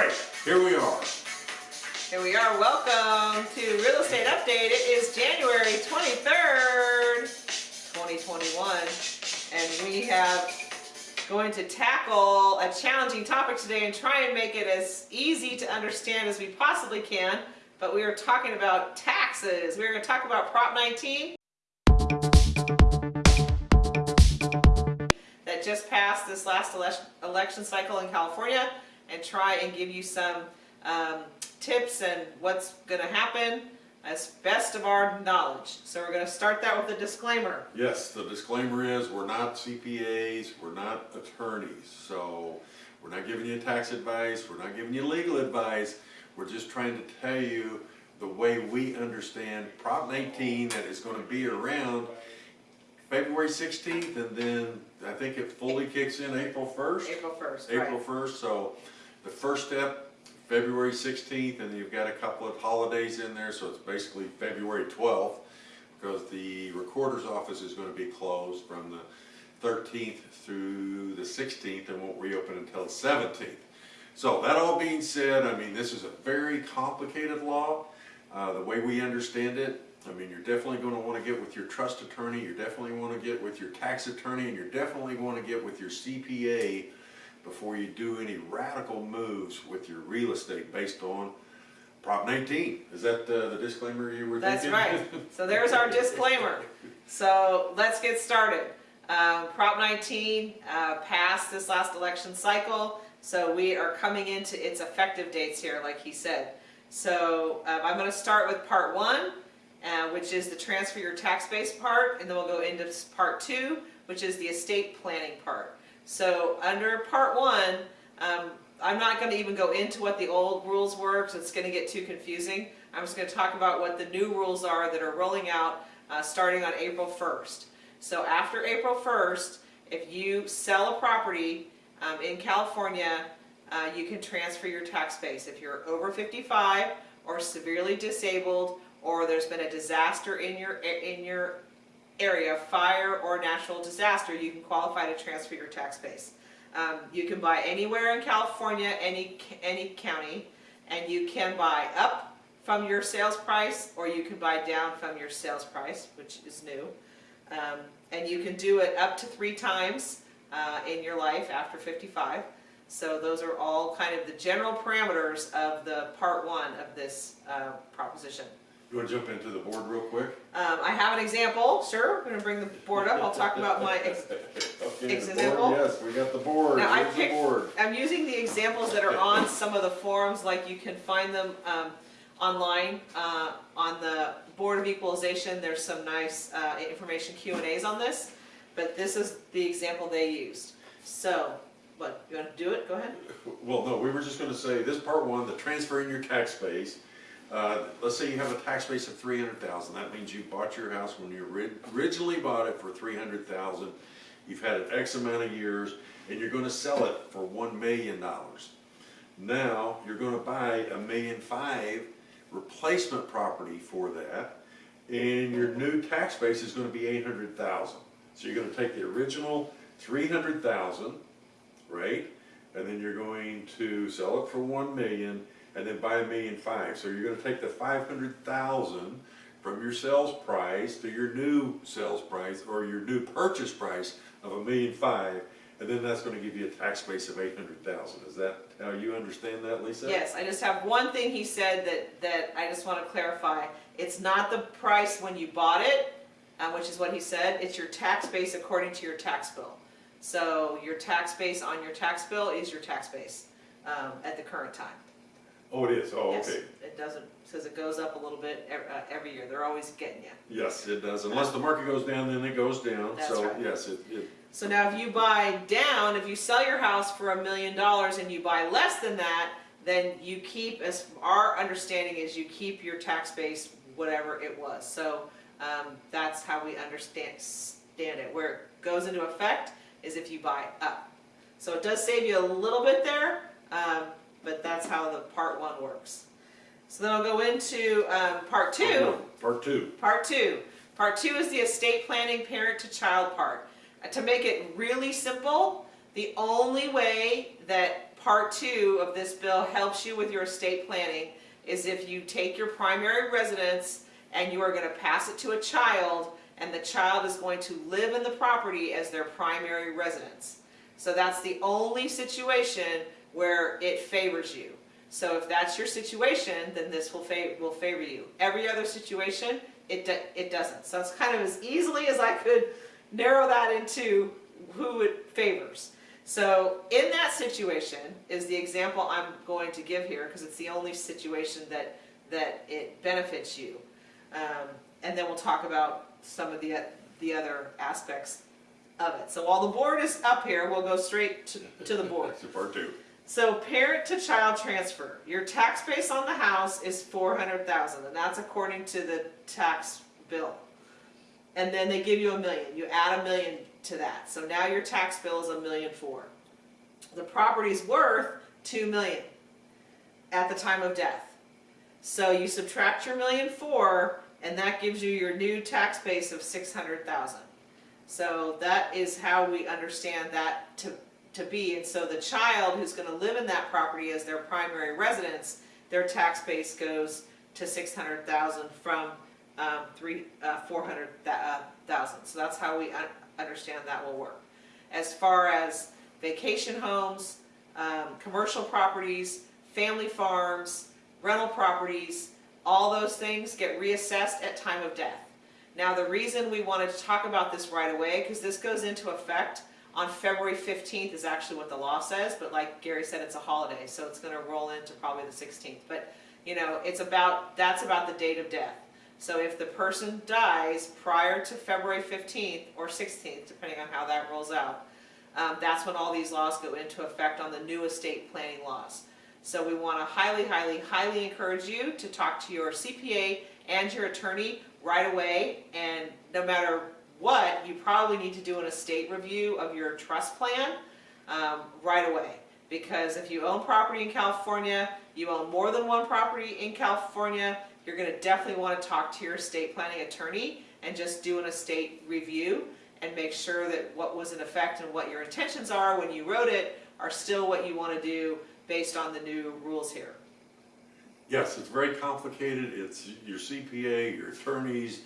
right, here we are. Here we are. Welcome to Real Estate Update. It is January 23rd, 2021, and we have going to tackle a challenging topic today and try and make it as easy to understand as we possibly can. But we are talking about taxes. We're going to talk about Prop 19 that just passed this last election, election cycle in California and try and give you some um, tips and what's going to happen as best of our knowledge. So we're going to start that with a disclaimer. Yes, the disclaimer is we're not CPAs, we're not attorneys, so we're not giving you tax advice, we're not giving you legal advice. We're just trying to tell you the way we understand Prop 19 that is going to be around February 16th and then I think it fully kicks in April 1st. April 1st, April right. 1st, so the first step, February 16th, and you've got a couple of holidays in there, so it's basically February 12th, because the recorder's office is gonna be closed from the 13th through the 16th and won't reopen until the 17th. So that all being said, I mean, this is a very complicated law, uh, the way we understand it. I mean, you're definitely gonna wanna get with your trust attorney, you're definitely wanna get with your tax attorney, and you're definitely wanna get with your CPA before you do any radical moves with your real estate based on Prop 19. Is that uh, the disclaimer you were That's thinking? right. So there's our disclaimer. So let's get started. Um, Prop 19 uh, passed this last election cycle, so we are coming into its effective dates here, like he said. So um, I'm going to start with Part 1, uh, which is the transfer your tax base part, and then we'll go into Part 2, which is the estate planning part. So under Part 1, um, I'm not going to even go into what the old rules were because it's going to get too confusing. I'm just going to talk about what the new rules are that are rolling out uh, starting on April 1st. So after April 1st, if you sell a property um, in California, uh, you can transfer your tax base. If you're over 55 or severely disabled or there's been a disaster in your in your area, fire or natural disaster, you can qualify to transfer your tax base. Um, you can buy anywhere in California, any any county, and you can buy up from your sales price or you can buy down from your sales price, which is new. Um, and you can do it up to three times uh, in your life after 55. So those are all kind of the general parameters of the part one of this uh, proposition. You want to jump into the board real quick? Um, I have an example, sure, I'm going to bring the board up, I'll talk about my, ex okay, Example? board, yes, we got the board. Now, I picked- board. I'm using the examples that are on some of the forums, like you can find them um, online. Uh, on the Board of Equalization, there's some nice uh, information Q and As on this, but this is the example they used. So, what, you want to do it? Go ahead. Well, no, we were just going to say this part one, the transfer in your tax base. Uh, let's say you have a tax base of 300,000. That means you bought your house when you originally bought it for 300,000. You've had it X amount of years and you're going to sell it for $1 million. Now you're going to buy a million five replacement property for that and your new tax base is going to be 800,000. So you're going to take the original 300,000 right? And then you're going to sell it for one million and then buy a million five. So you're gonna take the five hundred thousand from your sales price to your new sales price or your new purchase price of a million five, and then that's gonna give you a tax base of eight hundred thousand. Is that how you understand that, Lisa? Yes, I just have one thing he said that, that I just want to clarify. It's not the price when you bought it, um, which is what he said, it's your tax base according to your tax bill. So your tax base on your tax bill is your tax base um, at the current time. Oh, it is, oh, Yes, okay. It doesn't, says it goes up a little bit ev- uh, every year, they're always getting you. Yes, it does. Unless the market goes down, then it goes down. That's So, right. yes, it, it, So now if you buy down, if you sell your house for a million dollars and you buy less than that, then you keep, as our understanding is you keep your tax base whatever it was. So um, that's how we understand stand it. Where it goes into effect is if you buy up. So it does save you a little bit there, um, how the part one works. So then I'll go into um, part two. part two. Part two. Part two is the estate planning parent to child part. Uh, To make it really simple, the only way that part two of this bill helps you with your estate planning is if you take your primary residence and you are gonna pass it to a child, and the child is going to live in the property as their primary residence. So that's the only situation where it favors you. So if that's your situation, then this will favor, will favor you. Every other situation, it, it doesn't. So it's kind of as easily as I could narrow that into who it favors. So in that situation is the example I'm going to give here, because it's the only situation that, that it benefits you. Um, and then we'll talk about some of the, the other aspects of it. So while the board is up here, we'll go straight to, to the board. That's part two. So parent to child transfer, your tax base on the house is four hundred thousand, and that's according to the tax bill. And then they give you a million, you add a million to that, so now your tax bill is a million four. The property's worth two million at the time of death. So you subtract your million four, and that gives you your new tax base of six hundred thousand. So that is how we understand that to, to be, and so the child who's gonna live in that property as their primary residence, their tax base goes to six hundred thousand from, um, three, uh, four hundred thousand, so that's how we un- understand that will work. As far as vacation homes, um, commercial properties, family farms, rental properties, all those things get reassessed at time of death. Now, the reason we wanted to talk about this right away, because this goes into effect on February fifteenth is actually what the law says, but like Gary said, it's a holiday, so it's gonna roll into probably the sixteenth. But, you know, it's about, that's about the date of death. So if the person dies prior to February fifteenth or sixteenth, depending on how that rolls out, um, that's when all these laws go into effect on the new estate planning laws. So we want to highly, highly, highly encourage you to talk to your CPA and your attorney right away. And no matter what, you probably need to do an estate review of your trust plan um, right away. Because if you own property in California, you own more than one property in California, you're going to definitely want to talk to your estate planning attorney and just do an estate review and make sure that what was in effect and what your intentions are when you wrote it are still what you want to do based on the new rules here. Yes, it's very complicated, it's your CPA, your attorneys,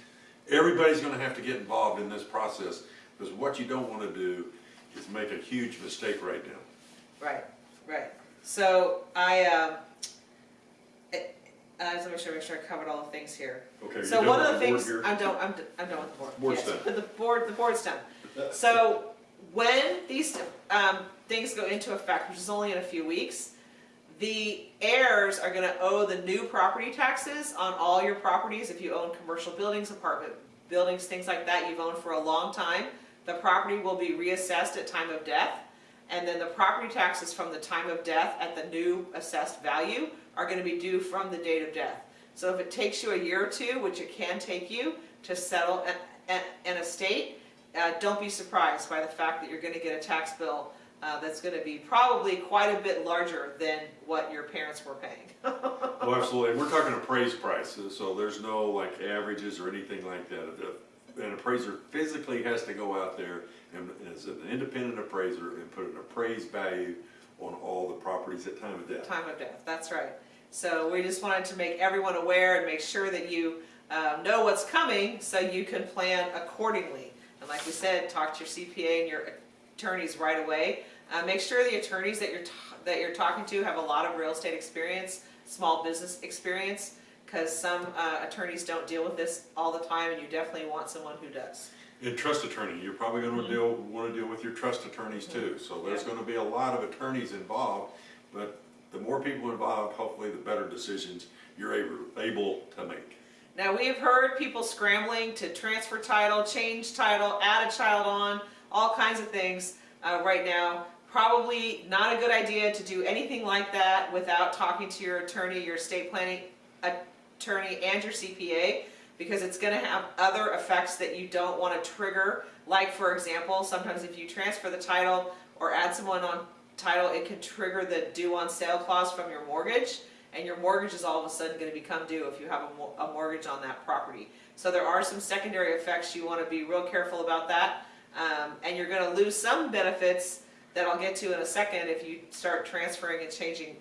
everybody's gonna have to get involved in this process, because what you don't wanna do is make a huge mistake right now. Right, right. So I, um, it, uh, just make sure, make sure I covered all the things here. Okay, So one of the the things, here? I'm done, I'm, d- I'm done with the board. Board's Yes, done. The board, the board's done. So when these, um, things go into effect, which is only in a few weeks, the heirs are gonna owe the new property taxes on all your properties, if you own commercial buildings, apartment buildings, things like that you've owned for a long time. The property will be reassessed at time of death, and then the property taxes from the time of death at the new assessed value are gonna be due from the date of death. So if it takes you a year or two, which it can take you, to settle an, an, an estate, uh, don't be surprised by the fact that you're gonna get a tax bill uh, that's gonna be probably quite a bit larger than what your parents were paying. Well, absolutely, and we're talking appraised prices, so there's no like averages or anything like that. The- An appraiser physically has to go out there and as an independent appraiser and put an appraised value on all the properties at time of death. Time of death, that's right. So we just wanted to make everyone aware and make sure that you um, know what's coming so you can plan accordingly. And like we said, talk to your CPA and your attorneys right away. Uh, make sure the attorneys that you're, t- that you're talking to have a lot of real estate experience, small business experience, because some uh, attorneys don't deal with this all the time and you definitely want someone who does. And trust attorney, you're probably gonna deal, wanna deal with your trust attorneys too, so there's Yeah. gonna be a lot of attorneys involved, but the more people involved, hopefully the better decisions you're able, able to make. Now, we have heard people scrambling to transfer title, change title, add a child on, all kinds of things uh, right now. Probably not a good idea to do anything like that without talking to your attorney, your estate planning attorney, and your CPA, because it's gonna have other effects that you don't wanna trigger. Like, for example, sometimes if you transfer the title or add someone on title, it can trigger the due on sale clause from your mortgage, and your mortgage is all of a sudden gonna become due if you have a, mortgage on that property. So there are some secondary effects, you wanna be real careful about that. Um, and you're gonna lose some benefits that I'll get to in a second if you start transferring and changing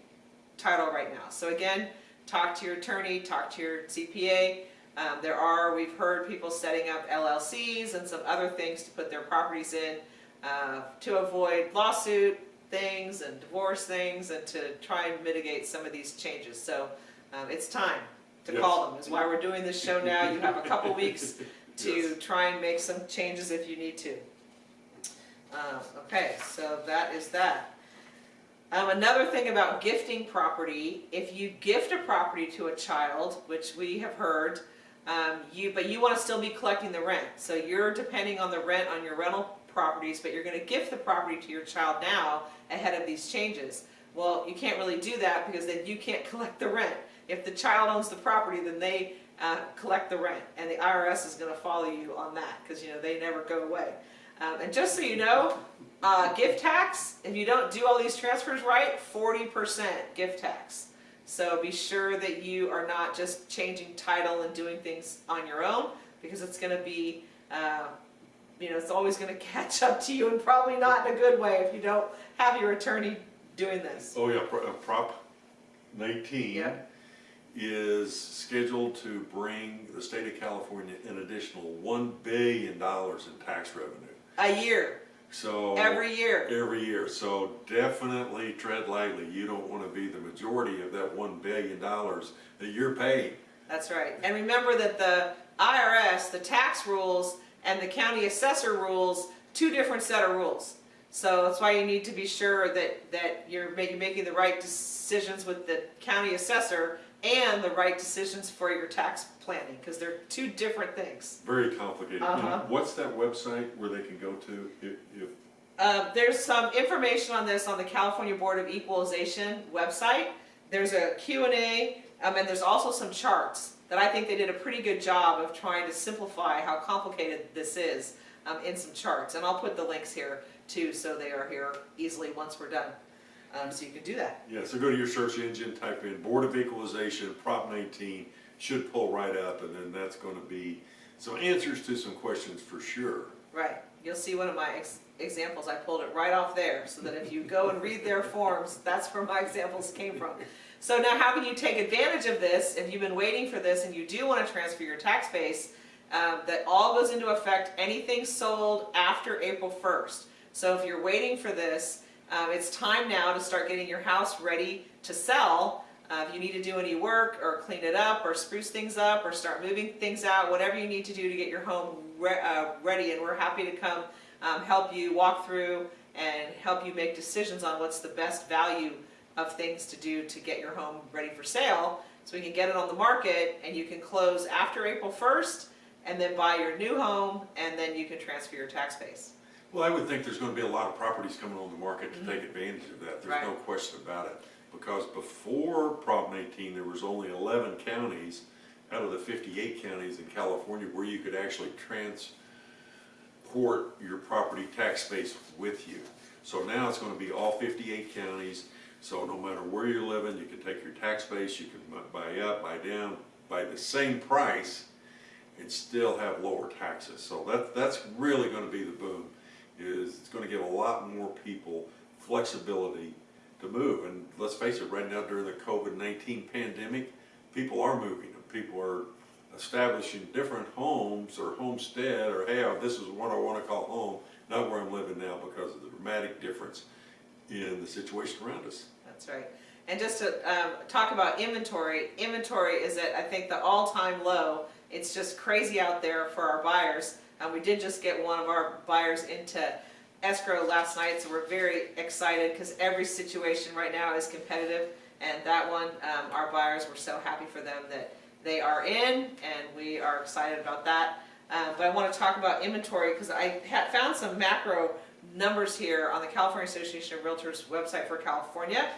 title right now. So again, talk to your attorney, talk to your CPA. Um, there are, we've heard people setting up LLCs and some other things to put their properties in uh, to avoid lawsuit things and divorce things and to try and mitigate some of these changes. So um, it's time to call them, is why we're doing this show now. You have a couple weeks to Yes. try and make some changes if you need to. Um, okay, so that is that. Um, another thing about gifting property, if you gift a property to a child, which we have heard, um, you, but you wanna still be collecting the rent. So you're depending on the rent on your rental properties, but you're gonna gift the property to your child now ahead of these changes. Well, you can't really do that because then you can't collect the rent. If the child owns the property, then they, uh, collect the rent, and the IRS is gonna follow you on that, cause you know, they never go away. Um, and just so you know, uh, gift tax, if you don't do all these transfers right, forty percent gift tax. So be sure that you are not just changing title and doing things on your own, because it's gonna be, uh, you know, it's always gonna catch up to you, and probably not in a good way if you don't have your attorney doing this. Oh, yeah, uh, Prop nineteen Yeah. is scheduled to bring the state of California an additional one billion dollars in tax revenue. A year, So. every year. Every year, so definitely tread lightly, you don't wanna be the majority of that one billion dollars that you're paying. That's right. And remember that the IRS, the tax rules, and the county assessor rules, two different set of rules. So that's why you need to be sure that, that you're making, making the right decisions with the county assessor and the right decisions for your tax planning, because they're two different things. Very complicated. Uh-huh. What's that website where they can go to if, if, Uh, there's some information on this on the California Board of Equalization website. There's a Q&A, um, and there's also some charts that I think they did a pretty good job of trying to simplify how complicated this is um, in some charts. And I'll put the links here too, so they are here easily once we're done. Um, so you can do that. yeah, so go to your search engine, type in Board of Equalization, Prop nineteen, should pull right up, and then that's gonna be some answers to some questions for sure. Right. You'll see one of my ex- examples. I pulled it right off there so that if you go and read their forms, that's where my examples came from. So now how can you take advantage of this if you've been waiting for this and you do want to transfer your tax base? Um, that all goes into effect, anything sold after April 1st. So if you're waiting for this, um, it's time now to start getting your house ready to sell. Uh, if you need to do any work or clean it up or spruce things up or start moving things out, whatever you need to do to get your home re- uh, ready, and we're happy to come um, help you walk through and help you make decisions on what's the best value of things to do to get your home ready for sale. So we can get it on the market and you can close after April 1st and then buy your new home and then you can transfer your tax base. Well, I would think there's gonna be a lot of properties coming on the market to mm-hmm. take advantage of that, there's no question about it. Because before Prop nineteen, there was only eleven counties out of the fifty-eight counties in California where you could actually transport your property tax base with you. So now it's gonna be all fifty-eight counties, so no matter where you're living, you can take your tax base, you can buy up, buy down, buy the same price and still have lower taxes. So that, that's really gonna be the boom, is it's gonna give a lot more people flexibility to move. And let's face it, right now during the COVID-19 pandemic, people are moving, people are establishing different homes or homestead, or hey, this is what I wanna call home, not where I'm living now because of the dramatic difference in the situation around us. That's right. And just to um, talk about inventory, inventory is at, I think, the all-time low. It's just crazy out there for our buyers. We did just get one of our buyers into escrow last night, so we're very excited because every situation right now is competitive. And that one, um, our buyers, were so happy for them that they are in, and we are excited about that. Uh, but I want to talk about inventory because I found some macro numbers here on the California Association of Realtors website for California.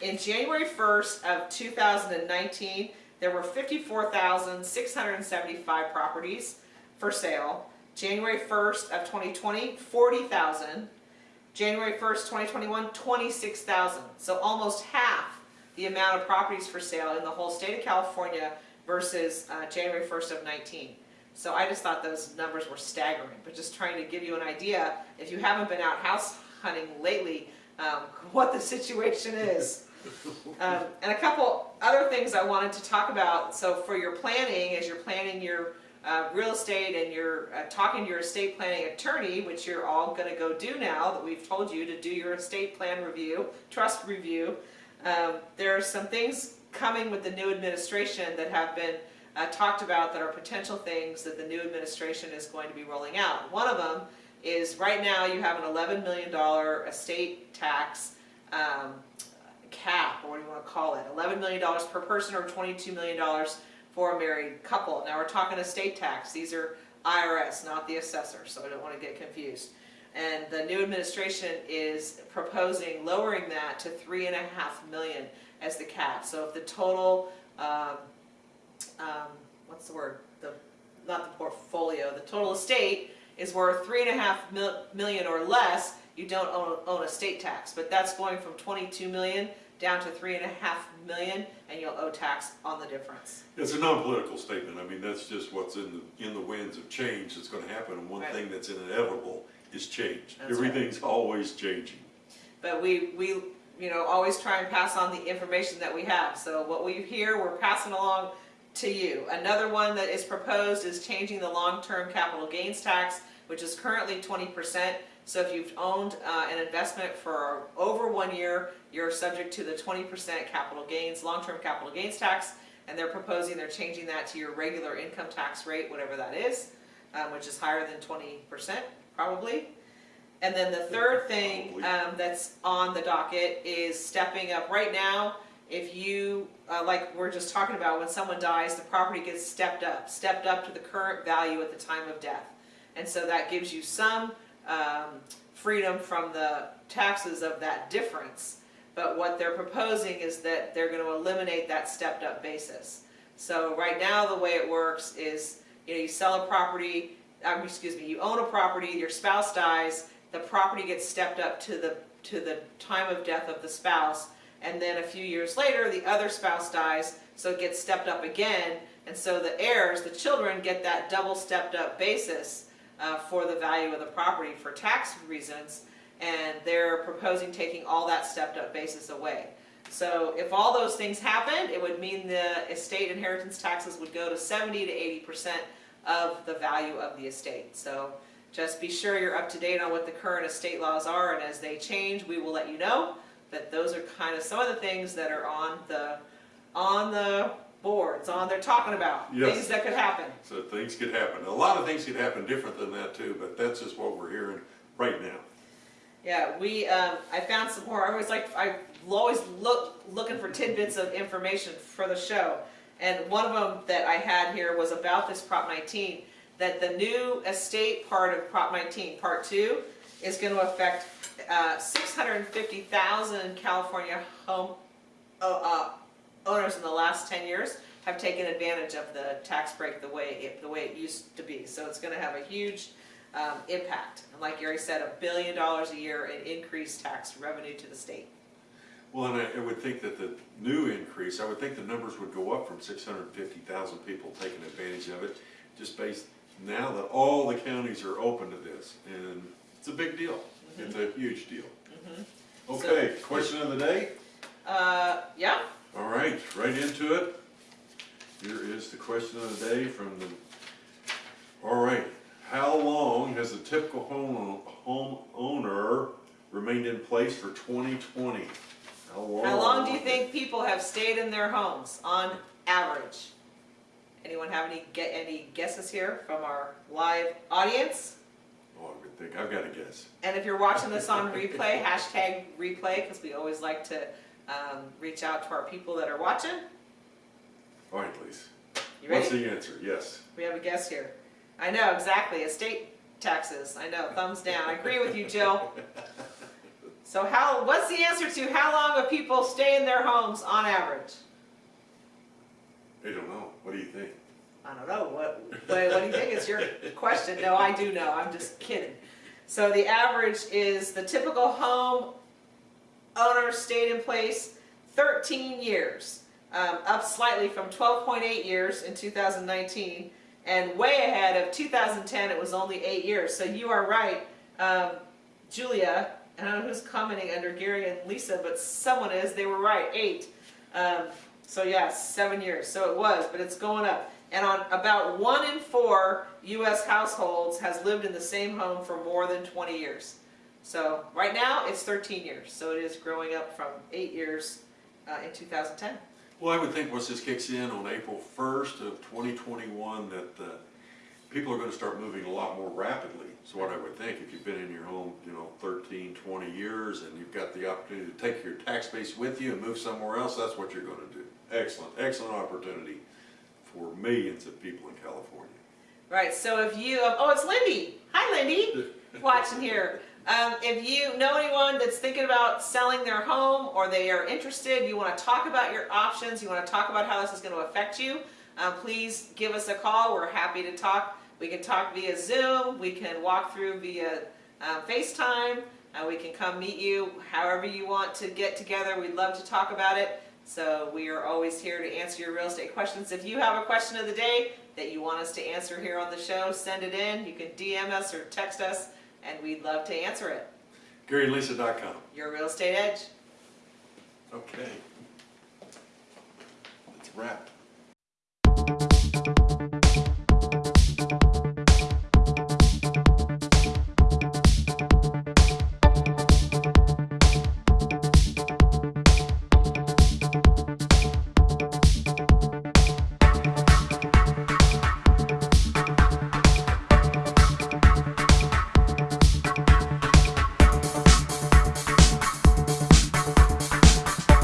In January 1st of 2019, there were 54,675 properties for sale. January 1st of 2020, 40,000. January 1st, 2021, 26,000. So almost half the amount of properties for sale in the whole state of California versus uh, January 1st of 19. So I just thought those numbers were staggering, but just trying to give you an idea, if you haven't been out house hunting lately, um, what the situation is. Um, and a couple other things I wanted to talk about. So for your planning, as you're planning your uh, real estate and you're uh, talking to your estate planning attorney, which you're all going to go do now that we've told you to do your estate plan review, trust review. Um, there are some things coming with the new administration that have been uh, talked about that are potential things that the new administration is going to be rolling out. One of them is right now you have an $11 million estate tax um, cap, or what do you want to call it? $11 million per person or $22 million for a married couple. Now we're talking estate tax. These are IRS, not the assessor, so I don't want to get confused. And the new administration is proposing lowering that to three and a half million as the cap. So if the total, um, um, what's the word? The not the portfolio. The total estate is worth three and a half mil- million or less. You don't own, own estate tax, but that's going from 22 million down to three and a half million, and you'll owe tax on the difference. It's a non-political statement, I mean, that's just what's in the, in the winds of change that's gonna happen, and one Right. thing that's inevitable is change. That's right. Everything's always changing. But we, we, you know, always try and pass on the information that we have. So what we hear, we're passing along to you. Another one that is proposed is changing the long-term capital gains tax, which is currently twenty percent. So if you've owned uh, an investment for over one year, you're subject to the twenty percent capital gains, long-term capital gains tax. And they're proposing, they're changing that to your regular income tax rate, whatever that is, um, which is higher than twenty percent, probably. And then the third thing um, that's on the docket is stepping up. Right now, if you, uh, like we're just talking about, when someone dies, the property gets stepped up, stepped up to the current value at the time of death. And so that gives you some um, freedom from the taxes of that difference. But what they're proposing is that they're going to eliminate that stepped up basis. So right now, the way it works is, you know, you sell a property, um, excuse me, you own a property, your spouse dies, the property gets stepped up to the, to the time of death of the spouse, and then a few years later, the other spouse dies, so it gets stepped up again, and so the heirs, the children, get that double stepped up basis uh, for the value of the property for tax reasons, and they're proposing taking all that stepped up basis away. So if all those things happened, it would mean the estate inheritance taxes would go to seventy to eighty percent of the value of the estate. So just be sure you're up to date on what the current estate laws are, and as they change, we will let you know. But those are kind of some of the things that are on the, on the boards, on, they're talking about, Yes. things that could happen. So things could happen. A lot of things could happen different than that too, but that's just what we're hearing right now. Yeah, we, um, I found some more, I was like, I always look, looking for tidbits of information for the show. And one of them that I had here was about this Prop nineteen, that the new estate part of Prop nineteen, Part Two, is gonna affect, uh, six hundred and fifty thousand California home, uh, uh, owners in the last ten years have taken advantage of the tax break the way it, the way it used to be. So it's gonna have a huge, um, impact. And like Gary said, a billion dollars a year in increased tax revenue to the state. Well, and I, I would think that the new increase, I would think the numbers would go up from six hundred and fifty thousand people taking advantage of it, just based, now that all the counties are open to this, and it's a big deal. It's a huge deal. Okay, question of the day? Uh, yeah, All right, right into it. Here is the question of the day from the, all right. How long has the typical home, homeowner remained in place for twenty twenty? How long? how long do you think people have stayed in their homes on average? Anyone have any, get any guesses here from our live audience? Oh, I would think, I've got a guess. And if you're watching this on replay, hashtag replay, because we always like to, um, reach out to our people that are watching. All right, please. You What's the answer? Yes. We have a guess here. I know, exactly, estate taxes, I know, thumbs down, I agree with you, Jill. So how, what's the answer to how long do people stay in their homes on average? I don't know. What do you think? I don't know, what, what, what do you think? It's your question. No, I do know, I'm just kidding. So the average is the typical home stayed in place thirteen years, um, up slightly from twelve point eight years in two thousand nineteen, and way ahead of two thousand ten, it was only eight years. So you are right, um, Julia, I don't know who's commenting under Gary and Lisa, but someone is, they were right, eight. Um, so yes, seven years, so it was, but it's going up. And on about one in four US households has lived in the same home for more than twenty years. So right now, it's thirteen years, so it is growing up from eight years uh, in two thousand ten. Well, I would think once this kicks in on April first of twenty twenty-one, that, uh, people are gonna start moving a lot more rapidly. So what I would think, if you've been in your home, you know, 13, 20 years, and you've got the opportunity to take your tax base with you and move somewhere else, that's what you're gonna do. Excellent, excellent opportunity for millions of people in California. Right, so if you, oh, it's Lindy. Hi, Lindy, watching here. Um, if you know anyone that's thinking about selling their home or they are interested, you want to talk about your options, you want to talk about how this is going to affect you, uh, please give us a call. We're happy to talk. We can talk via Zoom, we can walk through via uh, FaceTime, uh, we can come meet you however you want to get together. We'd love to talk about it. So we are always here to answer your real estate questions. If you have a question of the day that you want us to answer here on the show, send it in. You can DM us or text us, and we'd love to answer it. GaryandLisa.com. Your Real Estate Edge. Okay. It's wrapped.